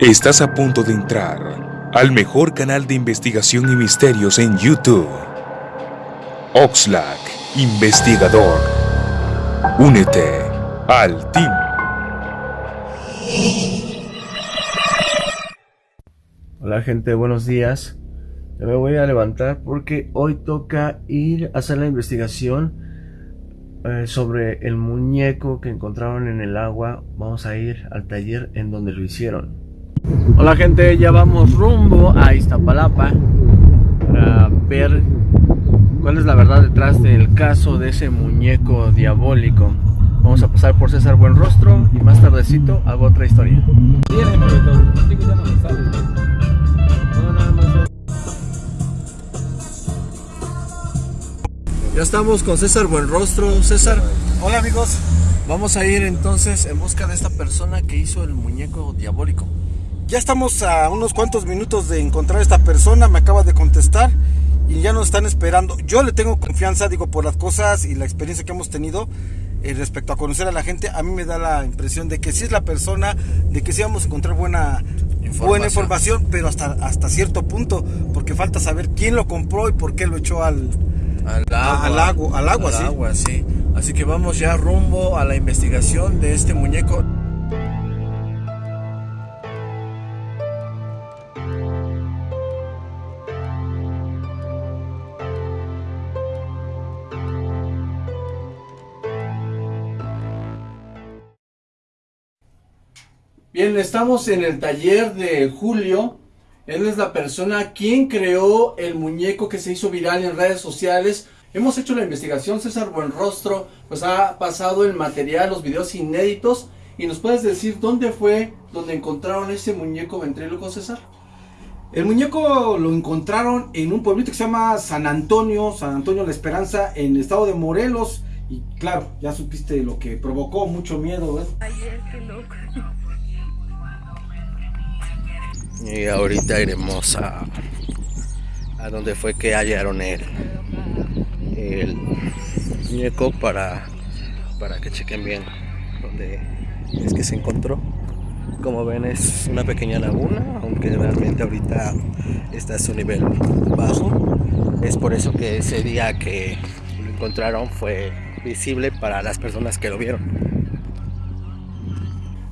Estás a punto de entrar al mejor canal de investigación y misterios en YouTube. Oxlack, investigador. Únete al team. Hola gente, buenos días. me voy a levantar porque hoy toca ir a hacer la investigación eh, sobre el muñeco que encontraron en el agua. Vamos a ir al taller en donde lo hicieron. Hola gente, ya vamos rumbo a Iztapalapa para ver cuál es la verdad detrás del caso de ese muñeco diabólico. Vamos a pasar por César Buenrostro y más tardecito hago otra historia. Ya estamos con César Buenrostro. César, hola amigos. Vamos a ir entonces en busca de esta persona que hizo el muñeco diabólico. Ya estamos a unos cuantos minutos de encontrar a esta persona, me acaba de contestar y ya nos están esperando. Yo le tengo confianza, digo, por las cosas y la experiencia que hemos tenido eh, respecto a conocer a la gente. A mí me da la impresión de que sí es la persona, de que sí vamos a encontrar buena información, buena información pero hasta, hasta cierto punto, porque falta saber quién lo compró y por qué lo echó al, al agua, al agua, al agua, al agua sí. Así que vamos ya rumbo a la investigación de este muñeco. Bien, estamos en el taller de Julio. Él es la persona quien creó el muñeco que se hizo viral en redes sociales. Hemos hecho la investigación, César Buenrostro, pues ha pasado el material, los videos inéditos. ¿Y nos puedes decir dónde fue donde encontraron ese muñeco ventríloco, César? El muñeco lo encontraron en un pueblito que se llama San Antonio, San Antonio La Esperanza, en el estado de Morelos. Y claro, ya supiste lo que provocó mucho miedo, ¿ves? Ayer, qué loco. Y ahorita iremos a, a donde fue que hallaron el, el muñeco para, para que chequen bien donde es que se encontró. Como ven es una pequeña laguna, aunque realmente ahorita está a su nivel bajo. Es por eso que ese día que lo encontraron fue visible para las personas que lo vieron.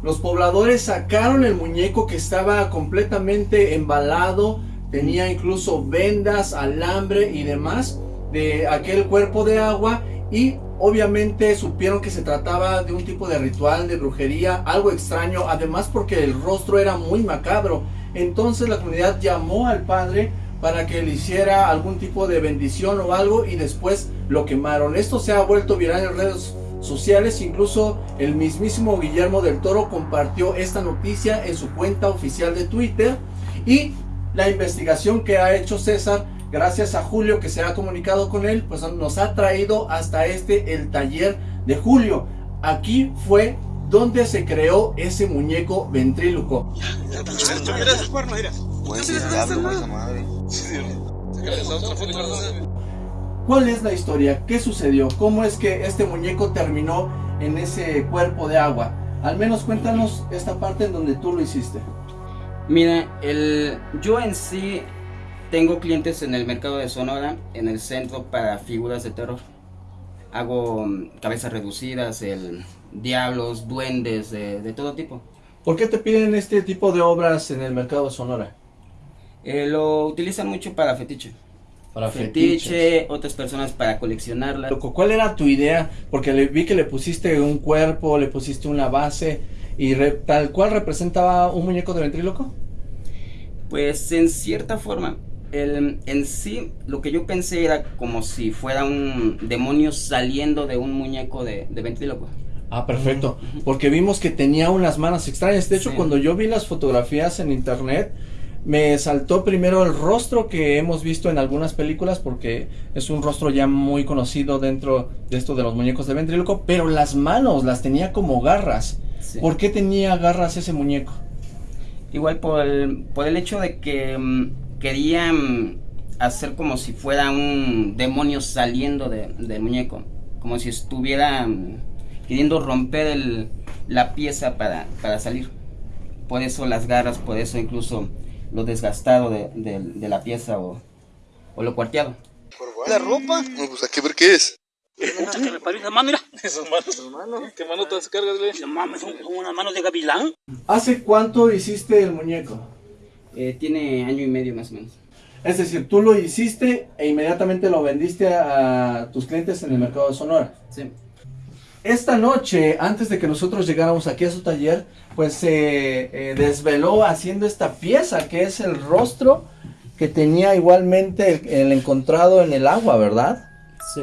Los pobladores sacaron el muñeco que estaba completamente embalado, tenía incluso vendas, alambre y demás de aquel cuerpo de agua y obviamente supieron que se trataba de un tipo de ritual de brujería, algo extraño, además porque el rostro era muy macabro. Entonces la comunidad llamó al padre para que le hiciera algún tipo de bendición o algo y después lo quemaron. Esto se ha vuelto viral en redes sociales, incluso el mismísimo Guillermo del Toro compartió esta noticia en su cuenta oficial de Twitter. Y la investigación que ha hecho César, gracias a Julio que se ha comunicado con él, pues nos ha traído hasta este, el taller de Julio. Aquí fue donde se creó ese muñeco ventríloco. ¿Cuál es la historia? ¿Qué sucedió? ¿Cómo es que este muñeco terminó en ese cuerpo de agua? Al menos cuéntanos esta parte en donde tú lo hiciste. Mira, el, yo en sí tengo clientes en el mercado de Sonora, en el centro para figuras de terror. Hago mm, cabezas reducidas, el, diablos, duendes, de, de, todo tipo. ¿Por qué te piden este tipo de obras en el mercado de Sonora? Eh, lo utilizan mucho para fetiche para fetiche, otras personas para coleccionarla. ¿Cuál era tu idea? Porque le, vi que le pusiste un cuerpo, le pusiste una base y tal cual representaba un muñeco de ventríloco. Pues en cierta forma, el, en sí lo que yo pensé era como si fuera un demonio saliendo de un muñeco de, de ventríloco. Ah, perfecto. Porque vimos que tenía unas manos extrañas. De hecho, cuando yo vi las fotografías en internet, me saltó primero el rostro que hemos visto en algunas películas porque es un rostro ya muy conocido dentro de esto de los muñecos de ventríloco, pero las manos las tenía como garras. ¿Por qué tenía garras ese muñeco? Igual por el, por el hecho de que mm, querían hacer como si fuera un demonio saliendo del muñeco, como si estuviera mm, queriendo romper el, la pieza para, para salir. por eso las garras, por eso incluso lo desgastado de, de- de la pieza o, o lo cuarteado. ¿La ropa? No, pues hay que ver qué es. Puta, que reparó esa mano, mira. Esas manos. ¿Qué mano te cargas, güey? No mames, son, son unas manos de gavilán. ¿Hace cuánto hiciste el muñeco? Eh, tiene año y medio más o menos. Es decir, tú lo hiciste e inmediatamente lo vendiste a, a tus clientes en el mercado de Sonora. Sí. Esta noche, antes de que nosotros llegáramos aquí a su taller, pues se eh, desveló haciendo esta pieza que es el rostro que tenía igualmente el, el encontrado en el agua, ¿verdad? Sí.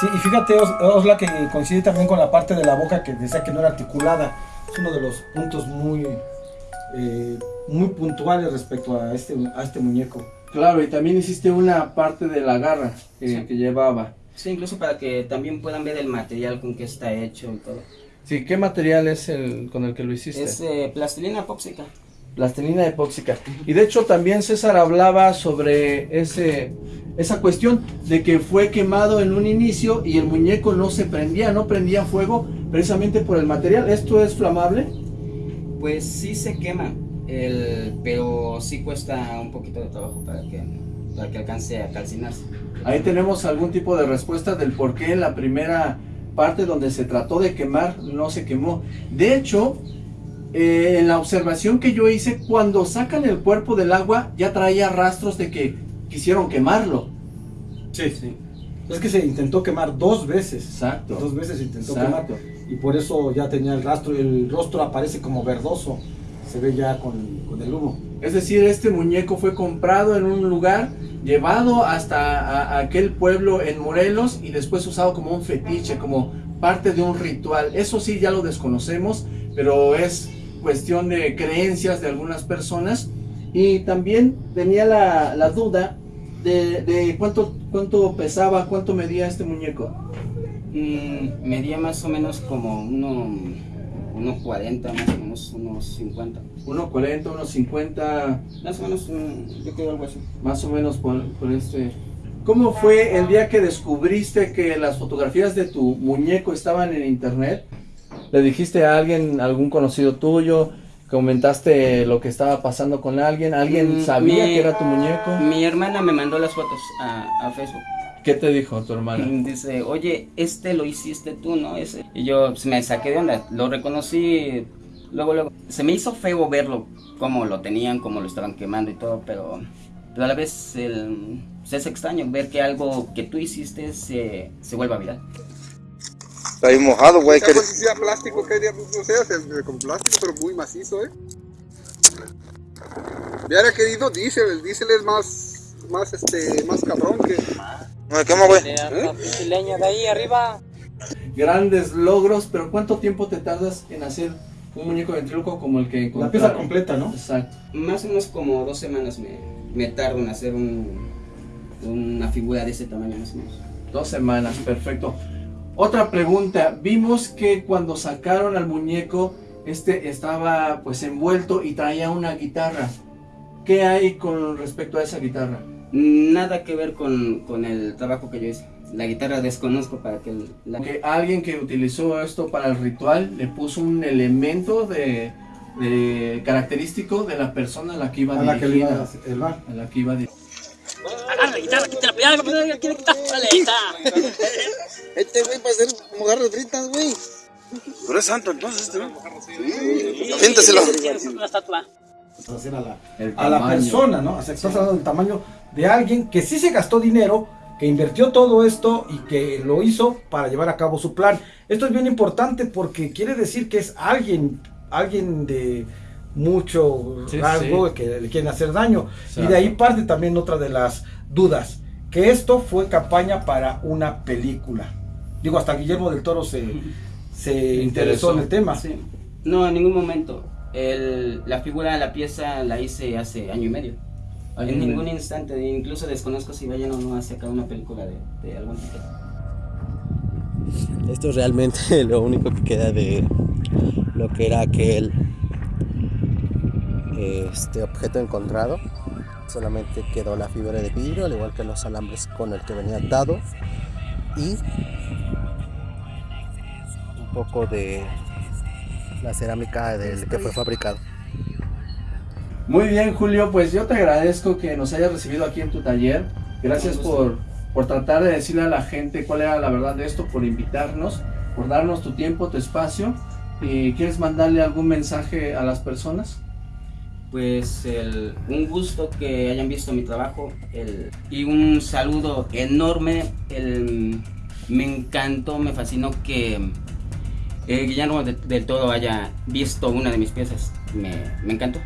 Sí, y fíjate, Os- Osla, que coincide también con la parte de la boca que decía que no era articulada. Es uno de los puntos muy, eh, muy puntuales respecto a este, a este muñeco. Claro, y también hiciste una parte de la garra que, Sí. que llevaba. Sí, incluso para que también puedan ver el material con que está hecho y todo. Sí, ¿qué material es el con el que lo hiciste? Es eh, plastilina epóxica. Plastilina epóxica. Y de hecho también César hablaba sobre ese, esa cuestión de que fue quemado en un inicio y el muñeco no se prendía, no prendía fuego precisamente por el material. ¿Esto es flamable? Pues sí se quema, el, pero sí cuesta un poquito de trabajo para que, para que alcance a calcinarse. Ahí tenemos algún tipo de respuesta del por qué en la primera parte donde se trató de quemar no se quemó. De hecho, eh, en la observación que yo hice, cuando sacan el cuerpo del agua ya traía rastros de que quisieron quemarlo. Sí, sí. Es que se intentó quemar dos veces. Exacto. Dos veces se intentó Exacto. quemar. Y por eso ya tenía el rastro. El rostro aparece como verdoso. Se ve ya con, con el humo. Es decir, este muñeco fue comprado en un lugar, llevado hasta aquel pueblo en Morelos y después usado como un fetiche, como parte de un ritual. Eso sí ya lo desconocemos, pero es cuestión de creencias de algunas personas. Y también tenía la, la duda de, de cuánto, cuánto pesaba, cuánto medía este muñeco. Mm, medía más o menos como uno, unos 40, más o menos unos 50. 1,40, 1,50, Más o menos, mm, yo creo algo así. más o menos por, por este. ¿Cómo fue el día que descubriste que las fotografías de tu muñeco estaban en internet? ¿Le dijiste a alguien, algún conocido tuyo? ¿Comentaste lo que estaba pasando con alguien? ¿Alguien Mm, sabía mi- que era tu muñeco? Mi hermana me mandó las fotos a, a Facebook. ¿Qué te dijo tu hermana? Dice, oye, este lo hiciste tú, ¿no? Ese. Y yo pues, me saqué de onda, lo reconocí luego, luego. Se me hizo feo verlo, cómo lo tenían, cómo lo estaban quemando y todo, pero, pero a la vez el, pues, es extraño ver que algo que tú hiciste se, se vuelva viral. Está ahí mojado, güey. Que- pues, sea plástico, que no sé, con plástico, pero muy macizo, ¿eh? Hubiera querido diésel, el diésel es más, más, este, más cabrón que... No me quema, güey. leña de ahí arriba. Grandes logros, pero ¿cuánto tiempo te tardas en hacer un muñeco ventríloco como el que La encontraron? pieza completa, ¿no? Exacto. Más o menos como dos semanas me, me tardo en hacer un, una figura de ese tamaño más o menos. Dos semanas, perfecto. Otra pregunta, vimos que cuando sacaron al muñeco, este estaba pues envuelto y traía una guitarra. ¿Qué hay con respecto a esa guitarra? Nada que ver con, con el trabajo que yo hice. La guitarra desconozco para que el- la... Que alguien que utilizó esto para el ritual le puso un elemento de, de característico de la persona a la que iba A la que iba a el bar. A la que iba. Agarra la guitarra, quítala, quiere quitar. Está. Este güey va a ser como garras fritas, güey. Pero es santo entonces, este güey. Tienes una estatua. hacer a la, El a la tamaño. persona, ¿no? O sea, estás hablando del tamaño de alguien que sí se gastó dinero, que invirtió todo esto y que lo hizo para llevar a cabo su plan. Esto es bien importante porque quiere decir que es alguien, alguien de mucho Sí, rasgo sí. que le quieren hacer daño. Exacto. Y de ahí parte también otra de las dudas, que esto fue campaña para una película. Digo, hasta Guillermo del Toro se, se interesó en el tema. Sí. No, en ningún momento. El, la figura, la pieza la hice hace año y medio. En ningún instante, incluso desconozco si vayan o no a sacar una película de, de algún tipo. Esto es realmente lo único que queda de lo que era aquel este objeto encontrado. Solamente quedó la fibra de vidrio, al igual que los alambres con el que venía atado. y un poco de la cerámica del que fue fabricado. Muy bien, Julio, pues yo te agradezco que nos hayas recibido aquí en tu taller. Gracias por, por tratar de decirle a la gente cuál era la verdad de esto, por invitarnos, por darnos tu tiempo, tu espacio. ¿Y quieres mandarle algún mensaje a las personas? Pues el, un gusto que hayan visto mi trabajo el, y un saludo enorme. El, me encantó, me fascinó que eh, Guillermo de- del Todo haya visto una de mis piezas. Me, me encantó.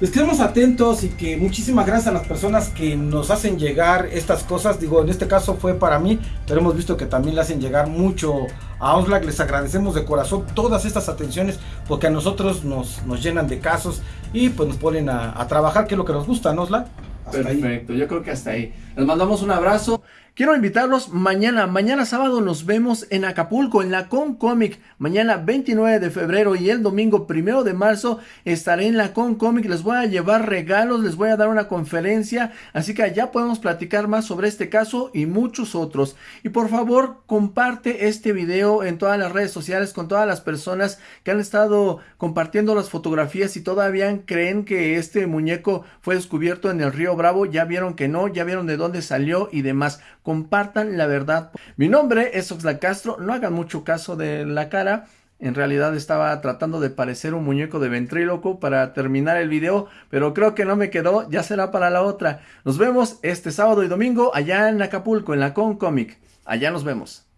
Les quedamos atentos y que muchísimas gracias a las personas que nos hacen llegar estas cosas. Digo, en este caso fue para mí, pero hemos visto que también le hacen llegar mucho a Oxlack. Les agradecemos de corazón todas estas atenciones porque a nosotros nos, nos llenan de casos y pues nos ponen a, trabajar, que es lo que nos gusta, ¿no, Oxlack? Perfecto, yo creo que hasta ahí. Les mandamos un abrazo. Quiero invitarlos mañana, mañana sábado nos vemos en Acapulco, en la Con Comic. Mañana 29 de febrero y el domingo 1 de marzo estaré en la Con Comic. Les voy a llevar regalos, les voy a dar una conferencia. Así que allá podemos platicar más sobre este caso y muchos otros. Y por favor, comparte este video en todas las redes sociales con todas las personas que han estado compartiendo las fotografías y todavía creen que este muñeco fue descubierto en el río Bravo. Ya vieron que no, ya vieron de dónde salió y demás. Compartan la verdad. Mi nombre es Oxlack Castro. No hagan mucho caso de la cara. En realidad estaba tratando de parecer un muñeco de ventríloco para terminar el video, pero creo que no me quedó, ya será para la otra. Nos vemos este sábado y domingo allá en Acapulco, en la Con Comic. Allá nos vemos.